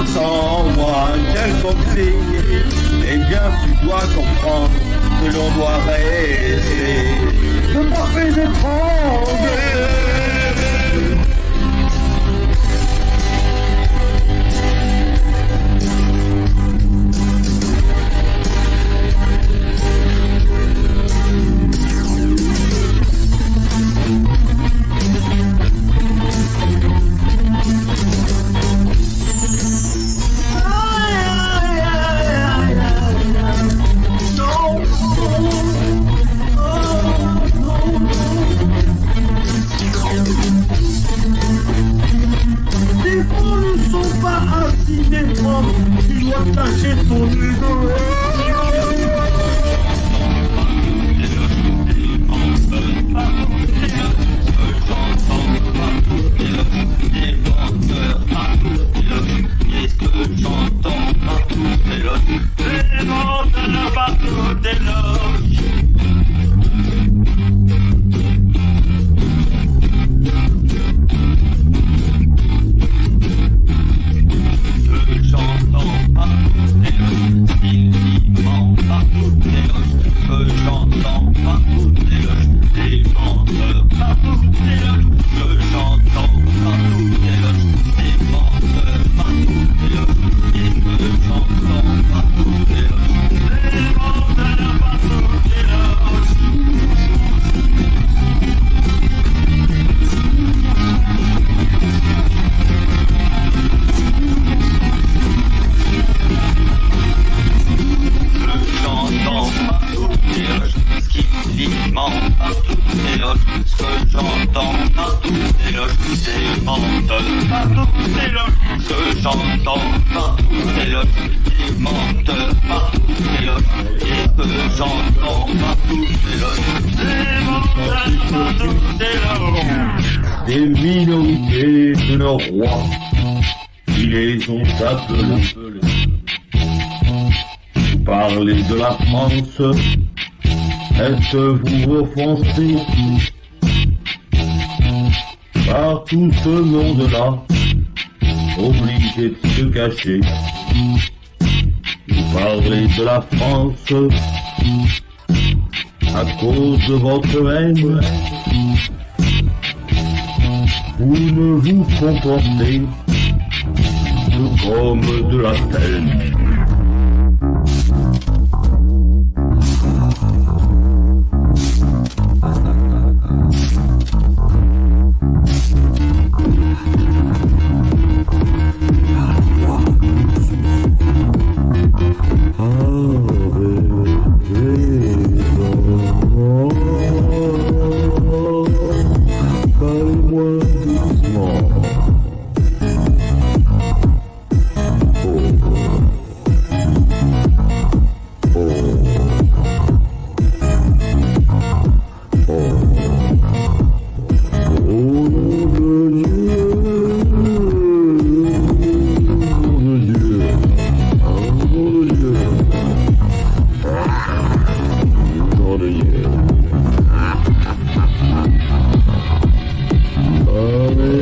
entends en moi quel conflit Eh bien tu dois comprendre que l'on doit rester Le parfait étrange mentent partout, c'est le que j'entends partout, c'est le ils mentent partout, c'est le que j'entends partout, c'est le c'est mentent partout, c'est le Des minorités de nos rois, ils les ont appelés. Vous parlez de la France, êtes-vous offensés par tout ce monde-là, obligé de se cacher. Vous parlez de la France à cause de votre haine. Vous ne vous comportez que comme de la peine. Oh. Hallelujah.